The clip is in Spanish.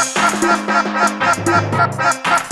¡Venga, venga, venga, venga